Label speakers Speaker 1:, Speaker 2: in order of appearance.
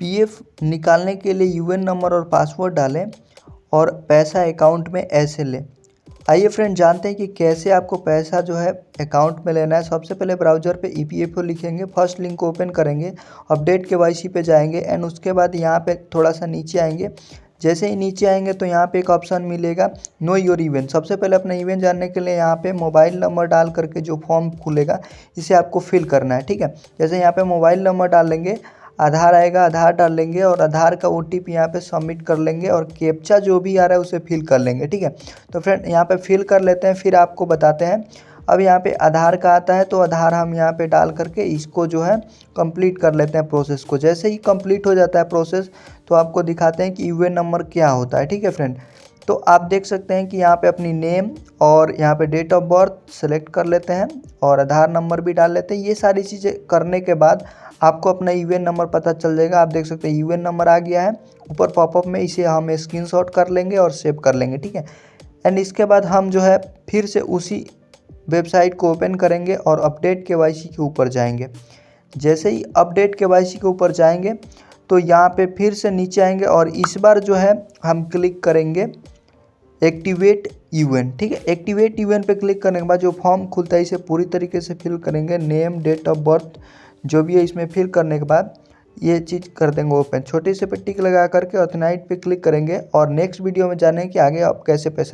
Speaker 1: PF निकालने के लिए यूएन नंबर और पासवर्ड डालें और पैसा अकाउंट में ऐसे लें। आइए फ्रेंड जानते हैं कि कैसे आपको पैसा जो है अकाउंट में लेना है। सबसे पहले ब्राउज़र पे ई पी एफ़ ओ लिखेंगे। फ़र्स्ट लिंक को ओपन करेंगे। अपडेट के वाई पे जाएँगे एंड उसके बाद यहाँ पे थोड़ा सा नीचे आएँगे। जैसे ही नीचे आएँगे तो यहाँ पे एक ऑप्शन मिलेगा। नो योर इवेंट सबसे पहले अपना इवेंट जानने के लिए यहाँ पे मोबाइल नंबर डाल करके जो फॉर्म खुलेगा, इसे आपको फिल करना है। ठीक है? जैसे यहाँ पे मोबाइल नंबर डाल लेंगे आधार आएगा, आधार डाल लेंगे और आधार का ओ टी पी यहाँ पर सबमिट कर लेंगे और कैप्चा जो भी आ रहा है उसे फिल कर लेंगे, ठीक है? तो फ्रेंड यहाँ पर फिल कर लेते हैं, फिर आपको बताते हैं। अब यहाँ पे आधार का आता है तो आधार हम यहाँ पे डाल करके इसको जो है कंप्लीट कर लेते हैं प्रोसेस को। जैसे ही कंप्लीट हो जाता है प्रोसेस तो आपको दिखाते हैं कि यूएन नंबर क्या होता है, ठीक है फ्रेंड तो आप देख सकते हैं कि यहाँ पे अपनी नेम और यहाँ पे डेट ऑफ़ बर्थ सेलेक्ट कर लेते हैं और आधार नंबर भी डाल लेते हैं। ये सारी चीज़ें करने के बाद आपको अपना यूएन नंबर पता चल जाएगा। आप देख सकते हैं यूएन नंबर आ गया है। ऊपर पॉपअप में इसे हम स्क्रीनशॉट कर लेंगे और सेव कर लेंगे, ठीक है? एंड इसके बाद हम जो है फिर से उसी वेबसाइट को ओपन करेंगे और अपडेट के के ऊपर जाएँगे। जैसे ही अपडेट के के ऊपर जाएँगे तो यहाँ पे फिर से नीचे आएँगे और इस बार जो है हम क्लिक करेंगे। एक्टिवेट यूएन, ठीक है? एक्टिवेट यूएन पे क्लिक करने के बाद जो फॉर्म खुलता है, इसे पूरी तरीके से फिल करेंगे। नेम, डेट ऑफ़ बर्थ, जो भी है इसमें फिल करने के बाद ये चीज़ कर देंगे ओपन। छोटे से पे टिक लगा करके ऑथनाइट पे क्लिक करेंगे। और नेक्स्ट वीडियो में जाने कि आगे आप कैसे पैसा